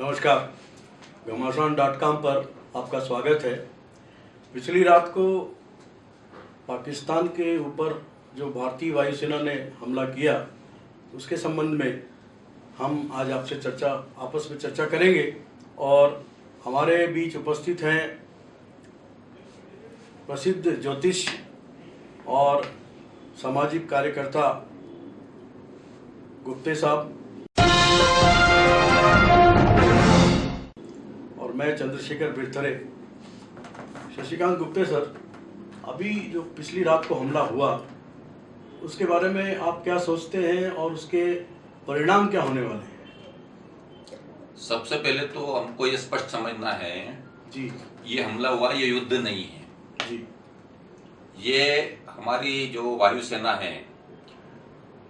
नमस्कार। घमासान dot com पर आपका स्वागत है। पिछली रात को पाकिस्तान के ऊपर जो भारतीय वायुसेना ने हमला किया, उसके संबंध में हम आज आपसे चर्चा, आपस में चर्चा करेंगे और हमारे बीच उपस्थित हैं प्रसिद्ध ज्योतिष और सामाजिक कार्यकर्ता गुप्ते साहब। मैं चंद्रशेखर बिरथरे शशिकांत गुप्ते सर अभी जो पिछली रात को हमला हुआ उसके बारे में आप क्या सोचते हैं और उसके परिणाम क्या होने वाले हैं? सबसे पहले तो हमको ये स्पष्ट समझना है जी। ये हमला हुआ ये युद्ध नहीं है। जी। ये हमारी जो वायुसेना है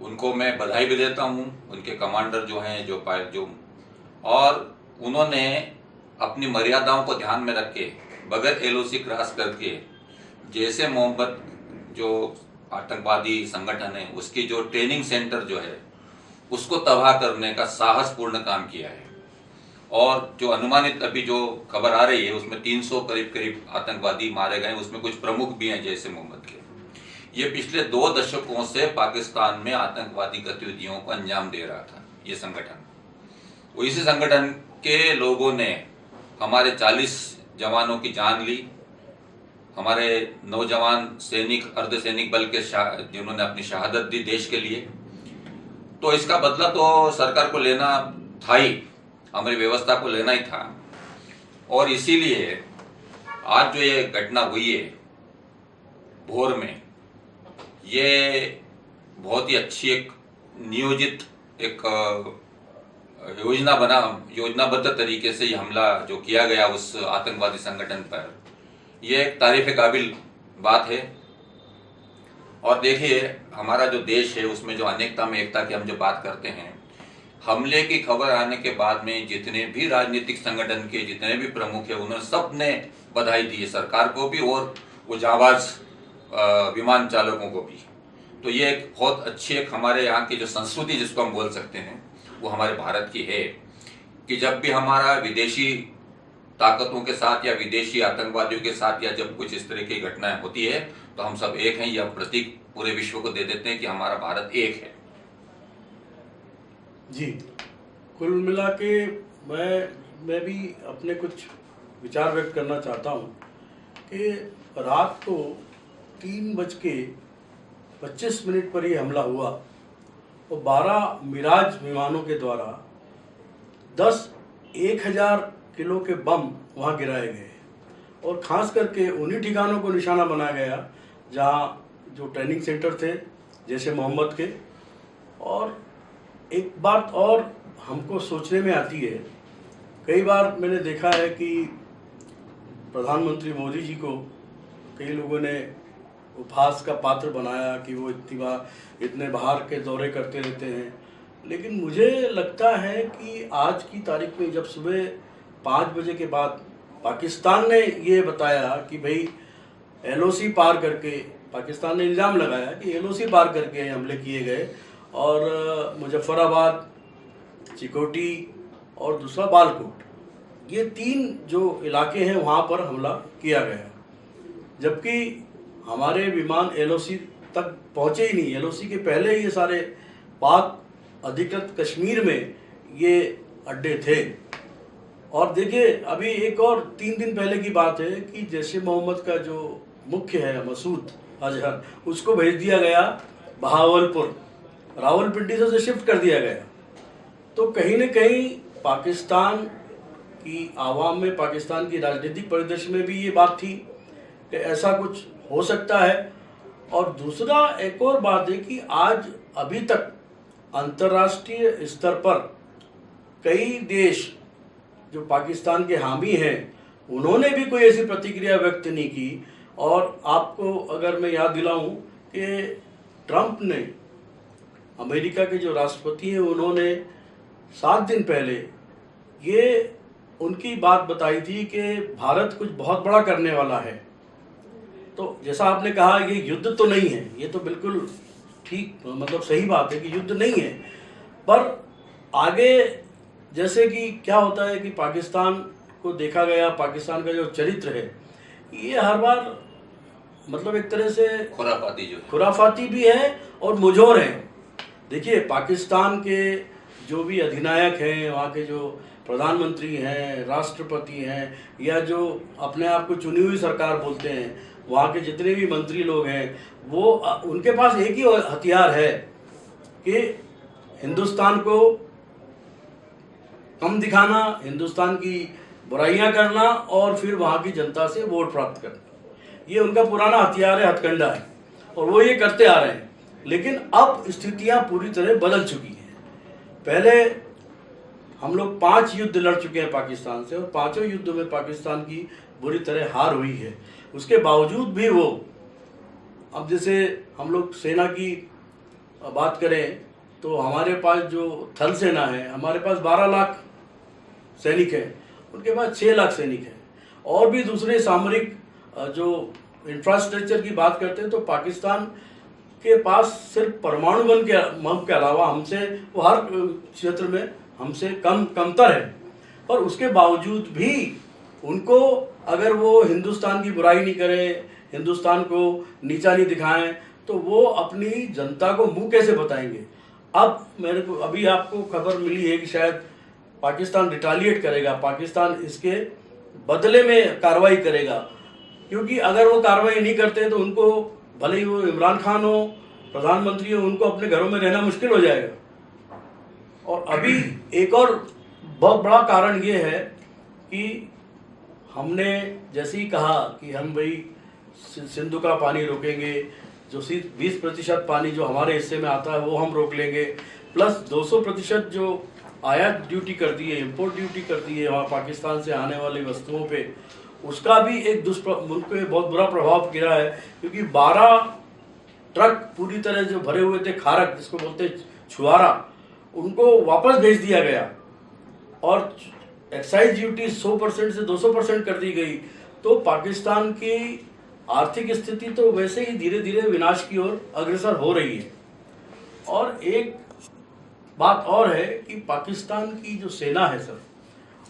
उनको मैं बधाई भी देता हूँ उनके कमांडर जो हैं जो पायलट जो और उन्होंने अपनी मर्यादाओं को ध्यान में रख के बगैर एलओसी क्रॉस करके, जैसे मोहब्बत जो आतंकवादी संगठन है, उसकी जो ट्रेनिंग सेंटर जो है, उसको तबाह करने का साहसपूर्ण काम किया है। और जो अनुमानित अभी जो खबर आ रही है, उसमें 300 करीब करीब आतंकवादी मारे गए उसमें कुछ प्रमुख भी हैं, जैसे मोहम्मद के। ये पिछले दो दशकों से पाकिस्तान में आतंकवादी गतिविधियों को अंजाम दे रहा था, ये संगठन। वो इसी संगठन के लोगों ने हमारे 40 जवानों की जान ली। हमारे नौजवान सैनिक, अर्ध सैनिक बल के जिन्होंने अपनी शहादत दी देश के लिए। तो इसका बदला तो सरकार को लेना था ही, हमारी व्यवस्था को लेना ही था। और इसीलिए आज जो ये घटना हुई है, भोर में, ये बहुत ही अच्छी एक नियोजित एक योजना बना योजनाबद्ध तरीके से हमला जो किया गया उस आतंकवादी संगठन पर, ये एक तारीफ़ काबिल बात है। और देखिए, हमारा जो देश है, उसमें जो अनेकता में एकता की हम जो बात करते हैं, हमले की खबर आने के बाद में जितने भी राजनीतिक संगठन के, जितने भी प्रमुख है, उन्होंने सबने बधाई दी है, सरकार को भी और वो जाबाज विमान चालकों को भी। तो ये एक बहुत अच्छी एक हमारे यहाँ की जो संस्कृति जिसको हम बोल सकते हैं वो हमारे भारत की है कि जब भी हमारा विदेशी ताकतों के साथ या विदेशी आतंकवादियों के साथ या जब कुछ इस तरह की घटनाएँ होती है तो हम सब एक हैं यह प्रतीक पूरे विश्व को दे देते हैं कि हमारा भारत एक है। जी, कुल मिला के मैं मैं भी अपने कुछ विचार व्यक्त करना चाहता हूँ कि रात को तीन बज के पच्चीस मिनट पर ही हमला हुआ। और बारह मिराज विमानों के द्वारा दस एक हज़ार किलो के बम वहाँ गिराए गए और ख़ास करके उन्हीं ठिकानों को निशाना बनाया गया, जहाँ जो ट्रेनिंग सेंटर थे, जैसे मोहम्मद के। और एक बात और हमको सोचने में आती है, कई बार मैंने देखा है कि प्रधानमंत्री मोदी जी को कई लोगों ने उपहास का पात्र बनाया कि वो इतनी बार, इतने बाहर के दौरे करते रहते हैं। लेकिन मुझे लगता है कि आज की तारीख में जब सुबह पाँच बजे के बाद पाकिस्तान ने ये बताया कि भाई, एलओसी पार करके, पाकिस्तान ने इल्ज़ाम लगाया कि एलओसी पार करके हमले किए गए और मुजफ्फराबाद, चिकोटी और दूसरा बालकोट, ये तीन जो इलाके हैं वहाँ पर हमला किया गया। जबकि हमारे विमान एलओसी तक पहुँचे ही नहीं। एलओसी के पहले ही ये सारे पाक अधिकृत कश्मीर में ये अड्डे थे। और देखिए, अभी एक और तीन दिन पहले की बात है कि जैसे मोहम्मद का जो मुख्य है, मसूद अजहर, उसको भेज दिया गया बहावलपुर। रावलपिंडी से उसे शिफ्ट कर दिया गया। तो कहीं न कहीं पाकिस्तान की आवाम में, पाकिस्तान की राजनीतिक परिदृश्य में भी ये बात थी कि ऐसा कुछ हो सकता है। और दूसरा एक और बात है कि आज अभी तक अंतर्राष्ट्रीय स्तर पर कई देश जो पाकिस्तान के हामी हैं, उन्होंने भी कोई ऐसी प्रतिक्रिया व्यक्त नहीं की। और आपको अगर मैं याद दिलाऊं कि ट्रंप ने अमेरिका के जो राष्ट्रपति हैं, उन्होंने सात दिन पहले ये उनकी बात बताई थी कि भारत कुछ बहुत बड़ा करने वाला है। तो जैसा आपने कहा ये युद्ध तो नहीं है। ये तो बिल्कुल ठीक मतलब सही बात है कि युद्ध नहीं है। पर आगे जैसे कि क्या होता है कि पाकिस्तान को देखा गया पाकिस्तान का जो चरित्र है ये हर बार मतलब एक तरह से खुराफाती जो खुराफाती भी है और मुजोर है। देखिए पाकिस्तान के जो भी अधिनायक हैं वहाँ के जो प्रधानमंत्री हैं राष्ट्रपति हैं या जो अपने आप को चुनी हुई सरकार बोलते हैं वहाँ के जितने भी मंत्री लोग हैं, वो उनके पास एक ही हथियार है कि हिंदुस्तान को कम दिखाना, हिंदुस्तान की बुराइयाँ करना और फिर वहाँ की जनता से वोट प्राप्त करना। ये उनका पुराना हथियार है, हथकंडा है, और वो ये करते आ रहे हैं। लेकिन अब स्थितियाँ पूरी तरह बदल चुकी हैं। पहले हम लोग पाँच युद्ध लड़ चुके हैं पाकिस्तान से और पाँचों युद्धों में पाकिस्तान की बुरी तरह हार हुई है। उसके बावजूद भी वो, अब जैसे हम लोग सेना की बात करें तो हमारे पास जो थल सेना है, हमारे पास 12 लाख सैनिक हैं, उनके पास 6 लाख सैनिक हैं। और भी दूसरे सामरिक जो इंफ्रास्ट्रक्चर की बात करते हैं तो पाकिस्तान के पास सिर्फ़ परमाणु बम के बम के अलावा हमसे, वो हर क्षेत्र में हमसे कम, कमतर है। और उसके बावजूद भी उनको अगर वो हिंदुस्तान की बुराई नहीं करें, हिंदुस्तान को नीचा नहीं दिखाएँ तो वो अपनी जनता को मुँह कैसे बताएँगे? अब मेरे को, अभी आपको खबर मिली है कि शायद पाकिस्तान रिटालिएट करेगा, पाकिस्तान इसके बदले में कार्रवाई करेगा। क्योंकि अगर वो कार्रवाई नहीं करते तो उनको, भले ही वो इमरान खान हो, प्रधानमंत्री हो, उनको अपने घरों में रहना मुश्किल हो जाएगा। और अभी एक और बहुत बड़ा कारण ये है कि हमने जैसे ही कहा कि हम भाई सिंधु का पानी रोकेंगे, जो बीस प्रतिशत पानी जो हमारे हिस्से में आता है वो हम रोक लेंगे, प्लस 200 प्रतिशत जो आयात ड्यूटी कर दी है इम्पोर्ट ड्यूटी कर दी है, वहाँ पाकिस्तान से आने वाली वस्तुओं पे, उसका भी एक दुष्प्र, मुल्क पे बहुत बुरा प्रभाव गिरा है, क्योंकि 12 ट्रक पूरी तरह जो भरे हुए थे, खारक, जिसको बोलते छुआरा, उनको वापस भेज दिया गया। और एक्साइज ड्यूटी 100 परसेंट से 200 परसेंट कर दी गई। तो पाकिस्तान की आर्थिक स्थिति तो वैसे ही धीरे धीरे विनाश की ओर अग्रसर हो रही है। और एक बात और है कि पाकिस्तान की जो सेना है सर,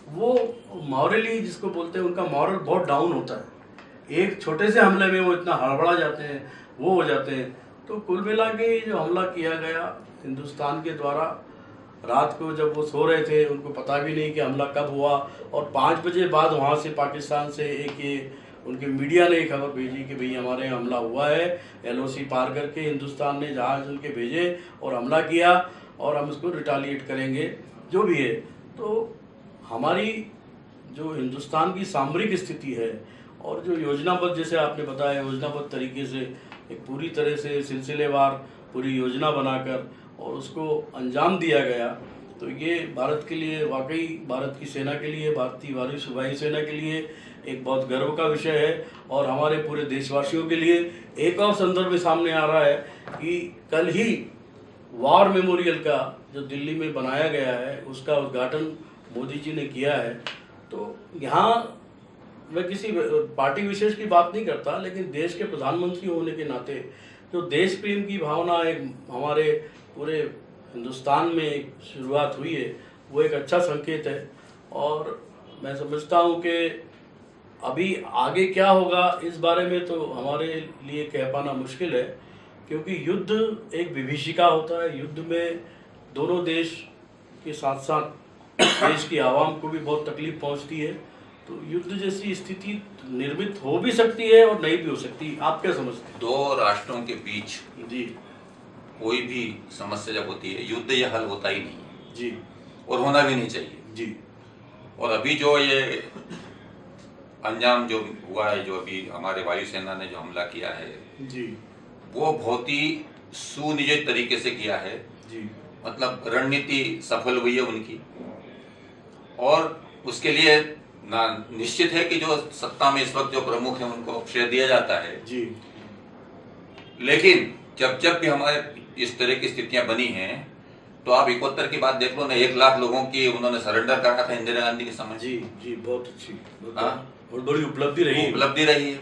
वो मॉरली जिसको बोलते हैं, उनका मॉरल बहुत डाउन होता है। एक छोटे से हमले में वो इतना हड़बड़ा जाते हैं, वो हो जाते हैं। तो कुल मिला के जो हमला किया गया हिंदुस्तान के द्वारा रात को जब वो सो रहे थे, उनको पता भी नहीं कि हमला कब हुआ। और पाँच बजे बाद वहाँ से पाकिस्तान से एक ये उनके मीडिया ने खबर भेजी कि भाई हमारे यहाँ हमला हुआ है। एलओसी पार करके हिंदुस्तान ने जहाज़ उनके भेजे और हमला किया और हम इसको रिटालिएट करेंगे, जो भी है। तो हमारी जो हिंदुस्तान की सामरिक स्थिति है और जो योजनाबद्ध, जैसे आपने बताया, योजनाबद्ध तरीके से एक पूरी तरह से सिलसिलेवार पूरी योजना बनाकर और उसको अंजाम दिया गया तो ये भारत के लिए, वाकई भारत की सेना के लिए, भारतीय वायु सेना के लिए एक बहुत गर्व का विषय है। और हमारे पूरे देशवासियों के लिए एक और संदर्भ सामने आ रहा है कि कल ही वार मेमोरियल का जो दिल्ली में बनाया गया है, उसका उद्घाटन मोदी जी ने किया है। तो यहाँ मैं किसी पार्टी विशेष की बात नहीं करता, लेकिन देश के प्रधानमंत्री होने के नाते जो देश प्रेम की भावना एक हमारे पूरे हिंदुस्तान में एक शुरुआत हुई है। वो एक अच्छा संकेत है। और मैं समझता हूँ कि अभी आगे क्या होगा इस बारे में तो हमारे लिए कह पाना मुश्किल है क्योंकि युद्ध एक विभीषिका होता है। युद्ध में दोनों देश के साथ साथ देश की आवाम को भी बहुत तकलीफ़ पहुँचती है। तो युद्ध जैसी स्थिति निर्मित हो भी सकती है और नहीं भी हो सकती। आप क्या समझते हैं? दो राष्ट्रों के बीच जी। कोई भी समस्या जब होती है युद्ध यह हल होता ही नहीं है। जी। और होना भी नहीं चाहिए। जी। और अभी जो ये अंजाम जो हुआ है जो अभी हमारे वायुसेना ने जो हमला किया है जी। वो बहुत ही सुनियोजित तरीके से किया है। जी। मतलब रणनीति सफल हुई है उनकी। और उसके लिए ना निश्चित है कि जो सत्ता में इस वक्त जो प्रमुख है उनको श्रेय दिया जाता है। जी। लेकिन जब जब भी हमारे इस तरह की स्थितियाँ बनी हैं तो आप इकहत्तर की बात देख लो ना एक लाख लोगों की उन्होंने सरेंडर करा था इंदिरा गांधी के समय। जी जी बहुत अच्छी बहुत हाँ। बड़ी उपलब्धि रही। उपलब्धि रही है।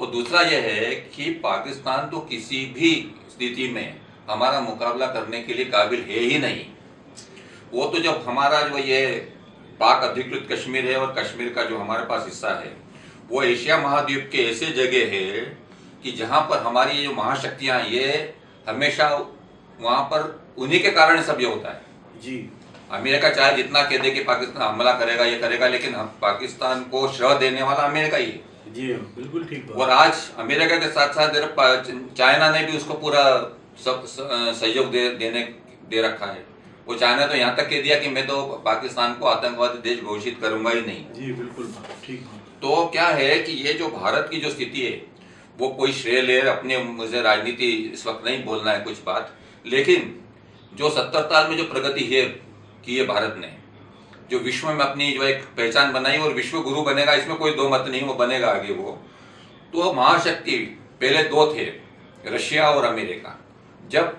और दूसरा यह है कि पाकिस्तान तो किसी भी स्थिति में हमारा मुकाबला करने के लिए काबिल है ही नहीं। वो तो जब हमारा जो ये पाक अधिकृत कश्मीर है और कश्मीर का जो हमारे पास हिस्सा है वो एशिया महाद्वीप के ऐसे जगह है कि जहाँ पर हमारी ये जो महाशक्तियाँ ये हमेशा वहाँ पर उन्हीं के कारण सब ये होता है। जी। अमेरिका चाहे जितना कह दे कि पाकिस्तान हमला करेगा ये करेगा लेकिन हम पाकिस्तान को श्रह देने वाला अमेरिका ही है। जी बिल्कुल ठीक और आज अमेरिका के साथ साथ चाइना ने भी उसको पूरा सब सहयोग दे देने दे रखा है। वो चाइना तो यहाँ तक कह दिया कि मैं तो पाकिस्तान को आतंकवादी देश घोषित करूँगा ही नहीं। जी बिल्कुल ठीक तो क्या है कि ये जो भारत की जो स्थिति है वो कोई श्रेय ले, अपने मुझे राजनीति इस वक्त नहीं बोलना है कुछ बात। लेकिन जो सत्तर साल में जो प्रगति है, की है भारत ने, जो विश्व में अपनी जो एक पहचान बनाई और विश्व गुरु बनेगा, इसमें कोई दो मत नहीं, वो बनेगा आगे वो। तो महाशक्ति पहले दो थे, रशिया और अमेरिका। जब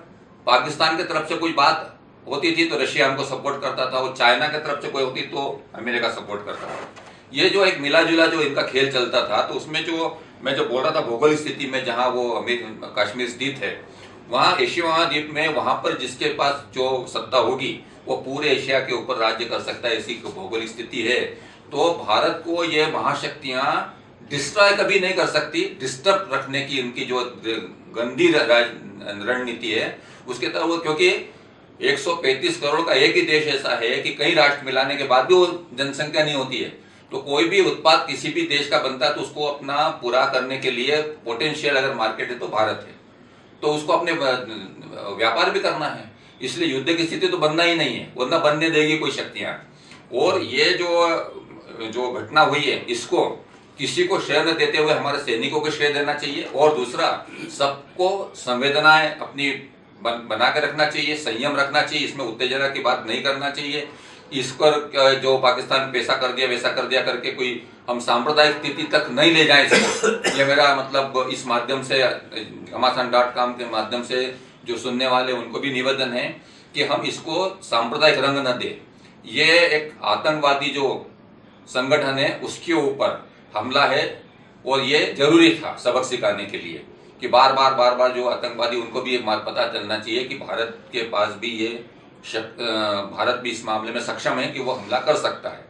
पाकिस्तान की तरफ़ से कोई बात होती थी तो रशिया हमको सपोर्ट करता था, और चाइना की तरफ़ से कोई होती तो अमेरिका सपोर्ट करता था। ये जो एक मिला जुला जो इनका खेल चलता था तो उसमें जो मैं जो बोल रहा था भौगोलिक स्थिति में जहाँ वो अमेर कश्मीर स्थित है, वहाँ एशिया महाद्वीप में वहाँ पर जिसके पास जो सत्ता होगी, वो पूरे एशिया के ऊपर राज्य कर सकता है ऐसी भौगोलिक स्थिति है। तो भारत को ये महाशक्तियाँ डिस्ट्रॉय कभी नहीं कर सकती। डिस्टर्ब रखने की इनकी जो गंदी रणनीति है, उसके तरह वो क्योंकि 135 करोड़ का एक ही देश ऐसा है कि कई राष्ट्र मिलाने के बाद भी वो जनसंख्या नहीं होती है। तो कोई भी उत्पाद किसी भी देश का बनता है तो उसको अपना पूरा करने के लिए पोटेंशियल अगर मार्केट है तो भारत है। तो उसको अपने व्यापार भी करना है। इसलिए युद्ध की स्थिति तो बनना ही नहीं है वरना बनने देगी कोई शक्तियाँ और ये जो जो घटना हुई है इसको किसी को श्रेय न देते हुए हमारे सैनिकों को श्रेय देना चाहिए। और दूसरा सबको संवेदनाएँ अपनी बन, बना के रखना चाहिए संयम रखना चाहिए इसमें उत्तेजना की बात नहीं करना चाहिए। इस पर जो पाकिस्तान पैसा कर दिया वैसा कर दिया करके कोई हम सांप्रदायिक स्थिति तक नहीं ले जाए इसको। ये मेरा मतलब इस माध्यम से घमासान डॉट कॉम के माध्यम से जो सुनने वाले उनको भी निवेदन है कि हम इसको सांप्रदायिक रंग न दे। ये एक आतंकवादी जो संगठन है, उसके ऊपर हमला है और ये ज़रूरी था सबक सिखाने के लिए कि बार बार बार बार जो आतंकवादी, उनको भी बात पता चलना चाहिए कि भारत के पास भी ये भारत भी इस मामले में सक्षम है कि वो हमला कर सकता है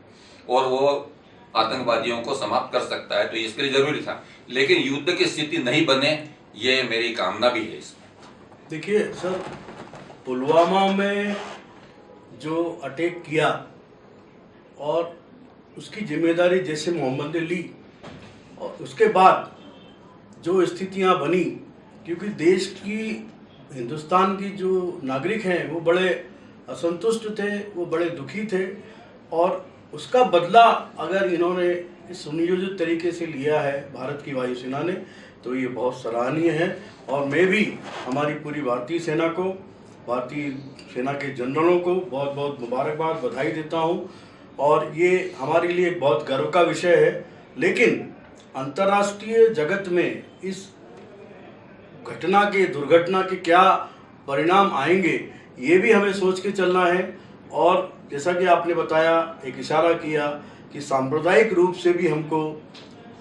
और वो आतंकवादियों को समाप्त कर सकता है तो इसके लिए ज़रूरी था। लेकिन युद्ध की स्थिति नहीं बने, ये मेरी कामना भी है इसमें। देखिए, सर, पुलवामा में जो अटैक किया और उसकी ज़िम्मेदारी जैसे मोहम्मद ने ली, और उसके बाद जो स्थितियाँ बनी, क्योंकि देश की, हिंदुस्तान की जो नागरिक हैं, वो बड़े असंतुष्ट थे, वो बड़े दुखी थे। और उसका बदला अगर इन्होंने सुनियोजित तरीके से लिया है, भारत की वायुसेना ने तो ये बहुत सराहनीय है। और मैं भी हमारी पूरी भारतीय सेना को, भारतीय सेना के जनरलों को बहुत बहुत मुबारकबाद बधाई देता हूँ। और ये हमारे लिए बहुत गर्व का विषय है। लेकिन अंतर्राष्ट्रीय जगत में इस घटना के, दुर्घटना के क्या परिणाम आएँगे ये भी हमें सोच के चलना है। और जैसा कि आपने बताया एक इशारा किया कि सांप्रदायिक रूप से भी हमको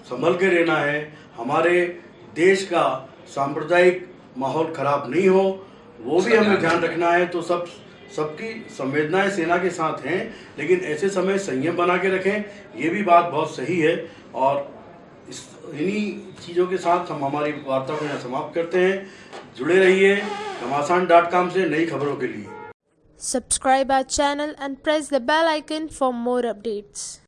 संभल के रहना है। हमारे देश का सांप्रदायिक माहौल खराब नहीं हो वो भी हमें ध्यान रखना है। तो सब सबकी संवेदनाएँ सेना के साथ हैं लेकिन ऐसे समय संयम बना के रखें ये भी बात बहुत सही है। और इन्हीं चीज़ों के साथ हम हमारी वार्ता को यहाँ समाप्त करते हैं। जुड़े रहिए घमासान डॉट कॉम से नई खबरों के लिए। Subscribe our channel and press the bell icon for more updates